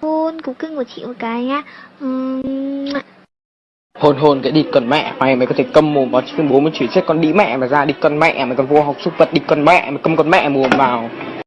hôn, cú cưng của chị một cái nhá. Uhm... Hôn hôn, cái đi cần mẹ mày mày có thể câm mồm vào chứ, bố mới chửi chết con đi mẹ mà ra đi cần mẹ mày còn vô học súc vật đi cần mẹ mày câm con mẹ mồm vào.